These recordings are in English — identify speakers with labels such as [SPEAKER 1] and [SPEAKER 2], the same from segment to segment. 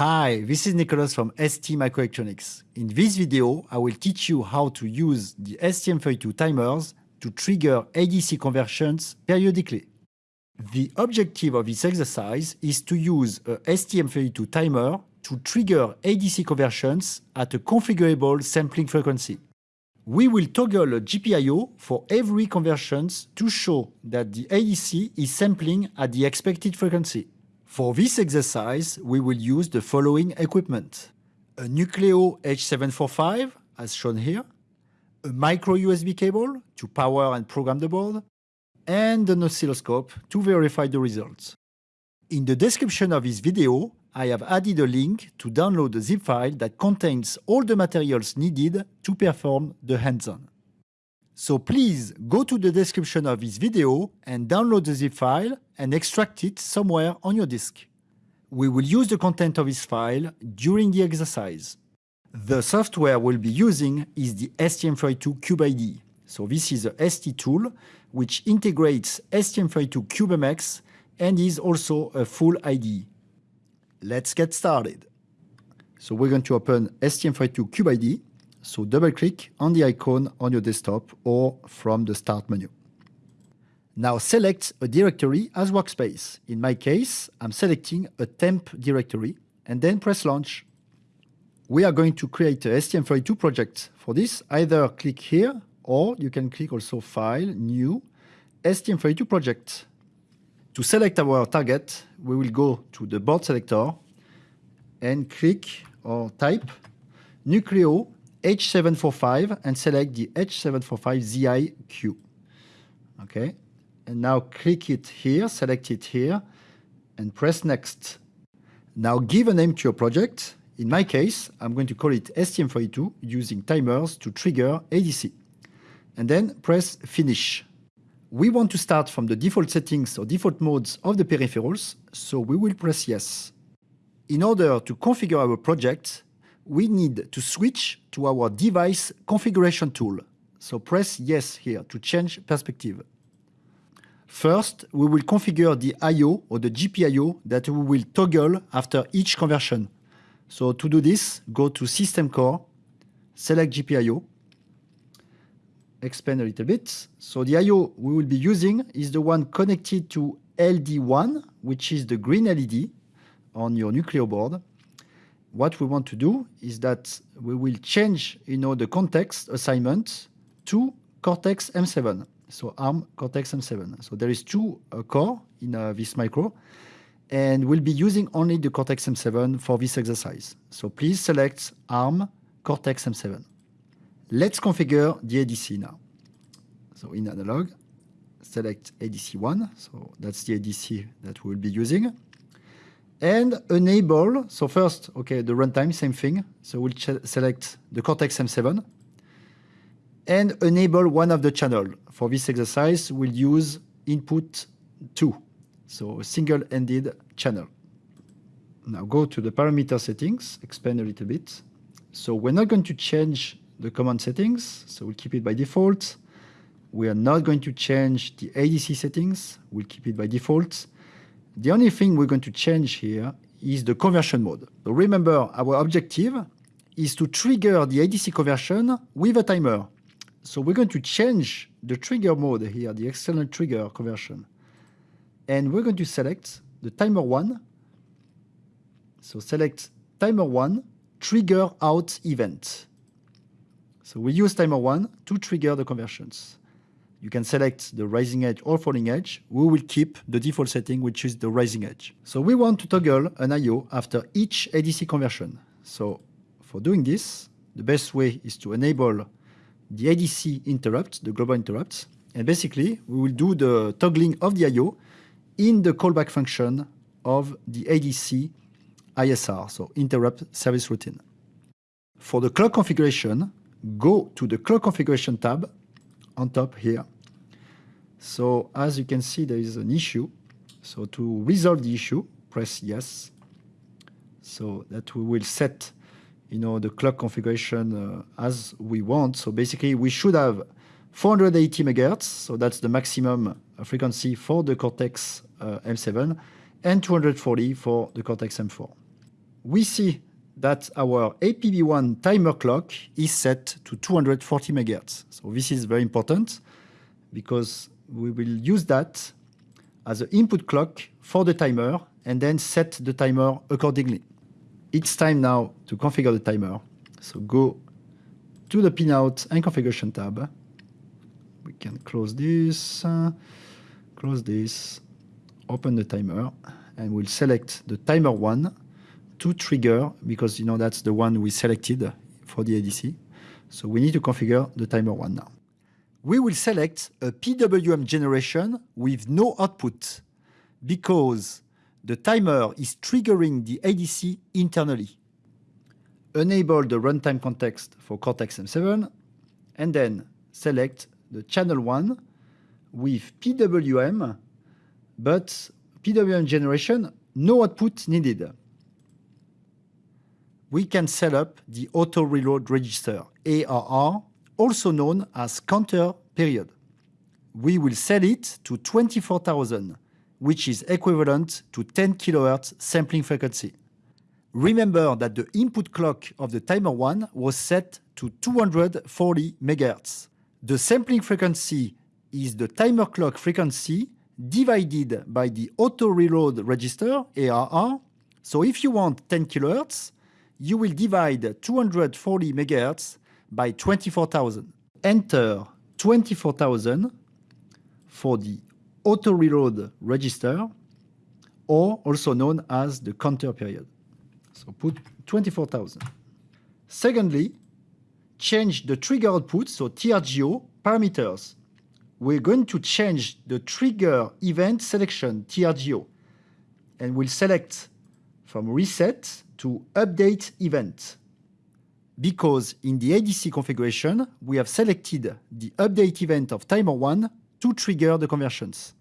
[SPEAKER 1] Hi, this is Nicholas from ST Microelectronics. In this video, I will teach you how to use the STM32 timers to trigger ADC conversions periodically. The objective of this exercise is to use a STM32 timer to trigger ADC conversions at a configurable sampling frequency. We will toggle a GPIO for every conversions to show that the ADC is sampling at the expected frequency. For this exercise, we will use the following equipment. A Nucleo H745, as shown here, a micro USB cable to power and program the board, and an oscilloscope to verify the results. In the description of this video, I have added a link to download a zip file that contains all the materials needed to perform the hands-on. So please go to the description of this video and download the zip file and extract it somewhere on your disk. We will use the content of this file during the exercise. The software we'll be using is the STM32 CubeIDE. So this is a ST tool which integrates STM32 CubeMX and is also a full IDE. Let's get started. So we're going to open STM32 CubeIDE. So double click on the icon on your desktop or from the start menu. Now select a directory as workspace. In my case, I'm selecting a temp directory and then press launch. We are going to create a STM32 project. For this, either click here or you can click also File, New, STM32 project. To select our target, we will go to the board selector and click or type Nucleo H745 and select the H745ZIQ. Okay, and now click it here, select it here, and press Next. Now give a name to your project. In my case, I'm going to call it STM32 using timers to trigger ADC. And then press Finish we want to start from the default settings or default modes of the peripherals, so we will press yes. In order to configure our project, we need to switch to our device configuration tool. So press yes here to change perspective. First, we will configure the I.O. or the GPIO that we will toggle after each conversion. So to do this, go to System Core, select GPIO, expand a little bit. So the I.O. we will be using is the one connected to LD1, which is the green LED on your Nucleo board. What we want to do is that we will change you know, the context assignment to Cortex M7, so ARM Cortex M7. So there is two uh, core in uh, this micro, and we'll be using only the Cortex M7 for this exercise. So please select ARM Cortex M7. Let's configure the ADC now. So in analog, select ADC1. So that's the ADC that we'll be using. And enable, so first, okay, the runtime, same thing. So we'll select the Cortex M7 and enable one of the channel. For this exercise, we'll use input 2, so a single-ended channel. Now go to the parameter settings, expand a little bit. So we're not going to change the command settings, so we'll keep it by default. We are not going to change the ADC settings, we'll keep it by default. The only thing we're going to change here is the conversion mode. So remember, our objective is to trigger the ADC conversion with a timer. So we're going to change the trigger mode here, the external trigger conversion. And we're going to select the timer 1. So select timer 1, trigger out event. So we use timer 1 to trigger the conversions. You can select the rising edge or falling edge. We will keep the default setting, which is the rising edge. So we want to toggle an I.O. after each ADC conversion. So for doing this, the best way is to enable the ADC interrupt, the global interrupts. And basically, we will do the toggling of the I.O. in the callback function of the ADC ISR, so interrupt service routine. For the clock configuration, go to the clock configuration tab on top here. So as you can see, there is an issue. So to resolve the issue, press yes. So that we will set you know, the clock configuration uh, as we want. So basically, we should have 480 megahertz, so that's the maximum frequency for the Cortex uh, M7, and 240 for the Cortex M4. we see that our APB1 timer clock is set to 240 megahertz. So this is very important because we will use that as an input clock for the timer and then set the timer accordingly. It's time now to configure the timer. So go to the pinout and configuration tab. We can close this, uh, close this, open the timer, and we'll select the timer 1 to trigger because you know that's the one we selected for the ADC. So we need to configure the timer one now. We will select a PWM generation with no output because the timer is triggering the ADC internally. Enable the runtime context for Cortex-M7 and then select the channel 1 with PWM, but PWM generation, no output needed we can set up the auto reload register, ARR, also known as counter period. We will set it to 24,000, which is equivalent to 10 kHz sampling frequency. Remember that the input clock of the timer 1 was set to 240 MHz. The sampling frequency is the timer clock frequency divided by the auto reload register, ARR. So if you want 10 kHz, you will divide 240 MHz by 24,000. Enter 24,000 for the auto reload register or also known as the counter period. So put 24,000. Secondly, change the trigger output, so TRGO parameters. We're going to change the trigger event selection, TRGO, and we'll select from reset to update event. Because in the ADC configuration, we have selected the update event of timer 1 to trigger the conversions.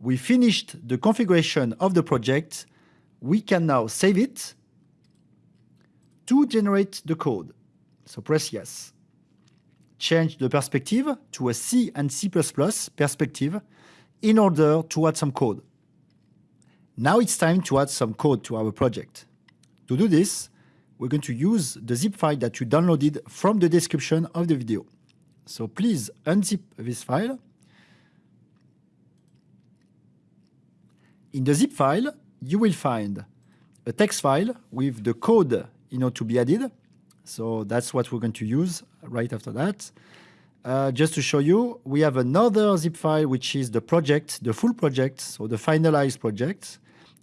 [SPEAKER 1] We finished the configuration of the project. We can now save it to generate the code. So press yes. Change the perspective to a C and C++ perspective in order to add some code. Now it's time to add some code to our project. To do this, we're going to use the zip file that you downloaded from the description of the video. So please unzip this file. In the zip file, you will find a text file with the code you know, to be added. So that's what we're going to use right after that. Uh, just to show you, we have another zip file, which is the project, the full project, so the finalized project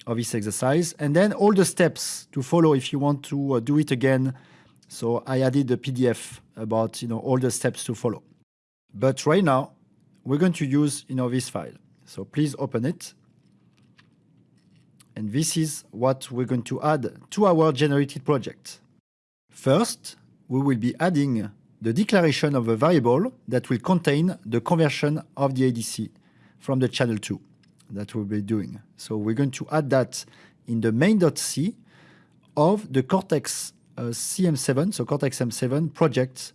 [SPEAKER 1] of this exercise, and then all the steps to follow if you want to uh, do it again. So I added a PDF about you know all the steps to follow. But right now, we're going to use you know this file. So please open it. And this is what we're going to add to our generated project. First, we will be adding the declaration of a variable that will contain the conversion of the ADC from the channel 2 that we'll be doing. So we're going to add that in the main.c of the Cortex uh, CM7, so Cortex M7 project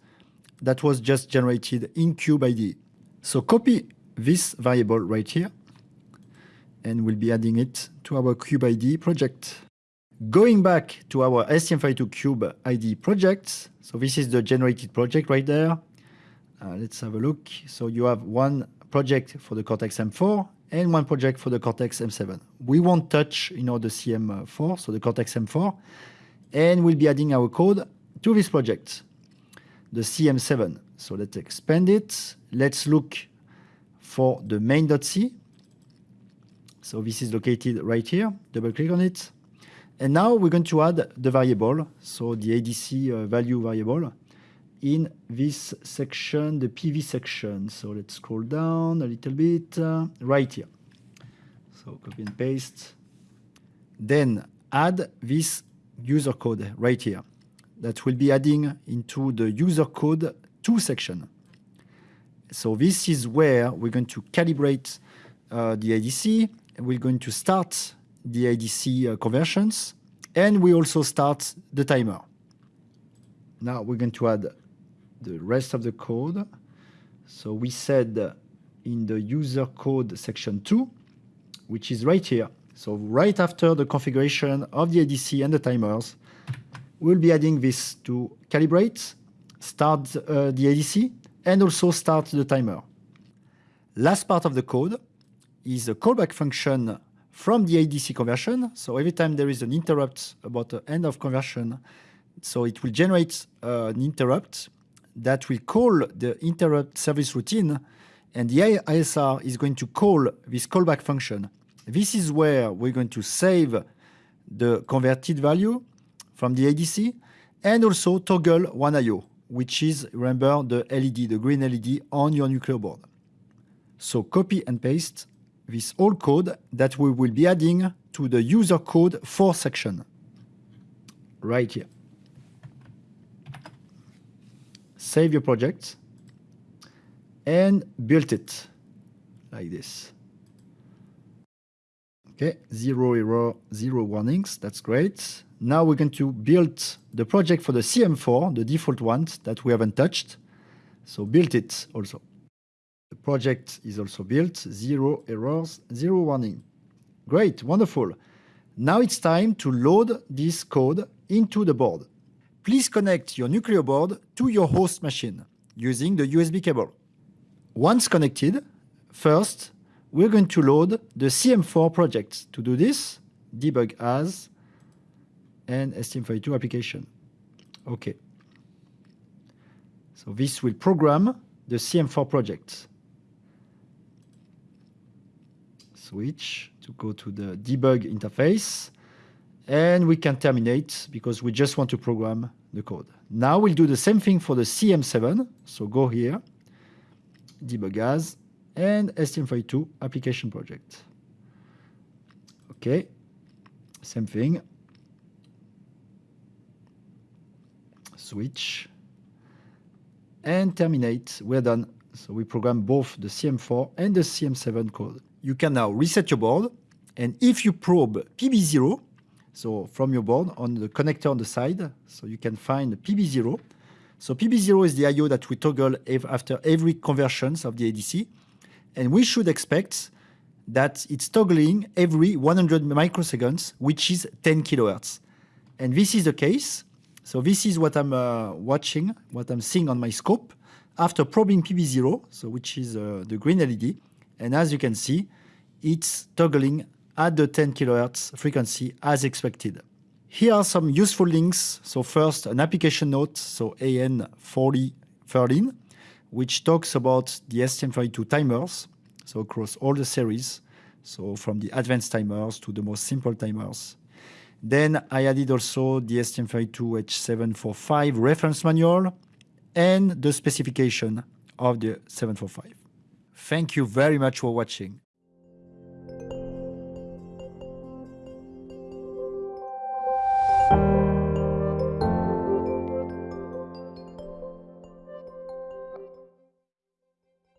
[SPEAKER 1] that was just generated in CubeIDE. So copy this variable right here, and we'll be adding it to our CubeIDE project. Going back to our STM32 Cube IDE project, so this is the generated project right there. Uh, let's have a look. So you have one project for the Cortex M4 and one project for the Cortex M7. We won't touch you know, the CM4, so the Cortex M4, and we'll be adding our code to this project, the CM7. So let's expand it. Let's look for the main.c. So this is located right here. Double click on it. And now we're going to add the variable, so the ADC uh, value variable in this section, the PV section. So let's scroll down a little bit, uh, right here. So copy and paste. Then add this user code right here that will be adding into the user code 2 section. So this is where we're going to calibrate uh, the ADC. We're going to start the ADC uh, conversions, and we also start the timer. Now we're going to add the rest of the code. So we said in the user code section 2, which is right here. So right after the configuration of the ADC and the timers, we'll be adding this to calibrate, start uh, the ADC, and also start the timer. Last part of the code is a callback function from the ADC conversion. So every time there is an interrupt about the end of conversion, so it will generate uh, an interrupt that will call the interrupt service routine, and the ISR is going to call this callback function. This is where we're going to save the converted value from the ADC and also toggle one IO, which is, remember, the LED, the green LED on your Nucleo board. So copy and paste this old code that we will be adding to the user code for section right here. Save your project and build it like this. Okay, zero error, zero warnings, that's great. Now we're going to build the project for the CM4, the default one that we haven't touched. So build it also. The project is also built, zero errors, zero warning. Great, wonderful. Now it's time to load this code into the board. Please connect your Nucleo board to your host machine using the USB cable. Once connected, first, we're going to load the CM4 project. To do this, debug as and STM32 application. Okay. So this will program the CM4 project. switch to go to the debug interface. And we can terminate because we just want to program the code. Now we'll do the same thing for the CM7. So go here, debug as, and STM32 application project. Okay, same thing. Switch and terminate. We're done. So we program both the CM4 and the CM7 code you can now reset your board. And if you probe PB0, so from your board on the connector on the side, so you can find PB0. So PB0 is the I.O. that we toggle after every conversions of the ADC. And we should expect that it's toggling every 100 microseconds, which is 10 kilohertz. And this is the case. So this is what I'm uh, watching, what I'm seeing on my scope after probing PB0, so which is uh, the green LED. And as you can see, it's toggling at the 10 kHz frequency as expected. Here are some useful links. So first, an application note, so AN4013, which talks about the STM32 timers, so across all the series, so from the advanced timers to the most simple timers. Then I added also the STM32 H745 reference manual and the specification of the 745. Thank you very much for watching.